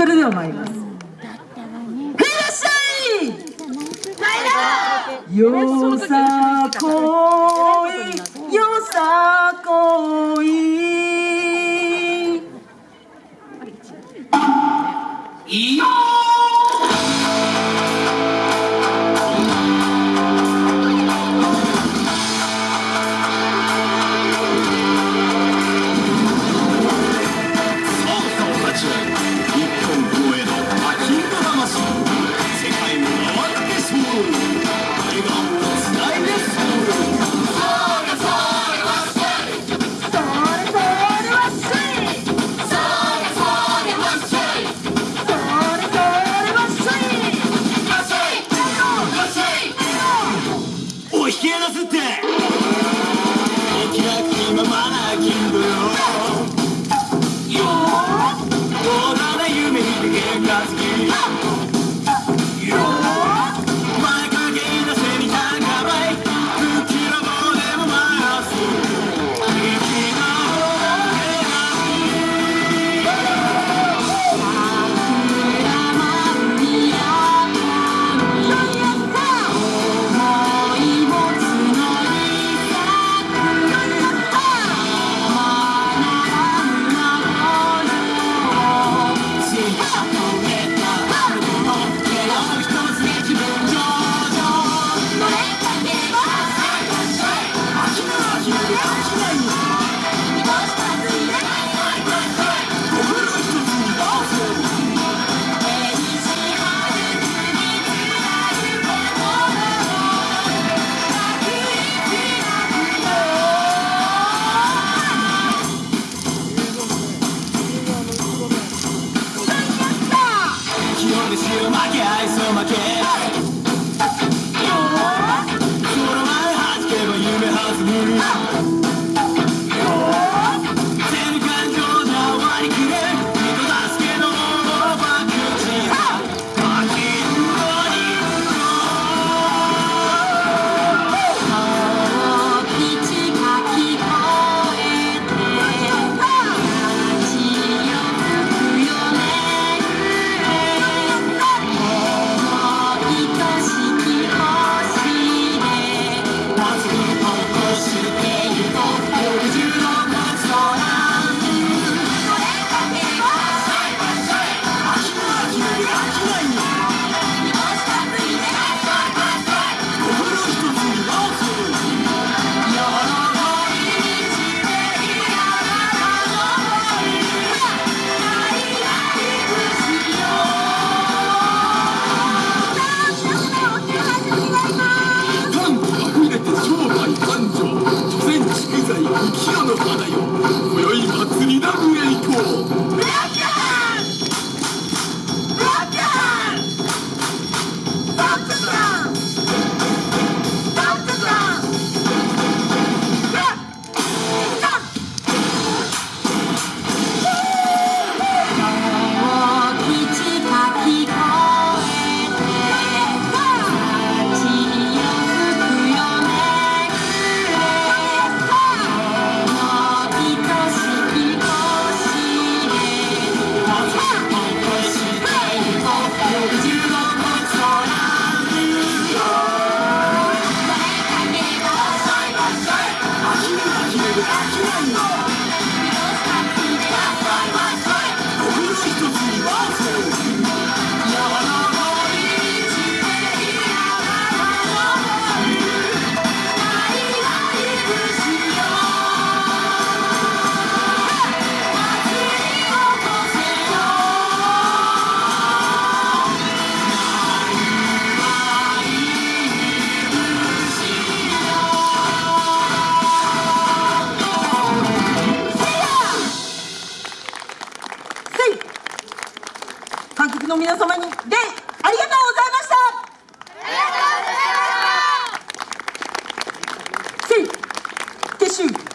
それでは参ります。い。らっしゃいよさこい。よさこい。いよ愛想負け。の皆様にありがとうございました。ありがとうございました。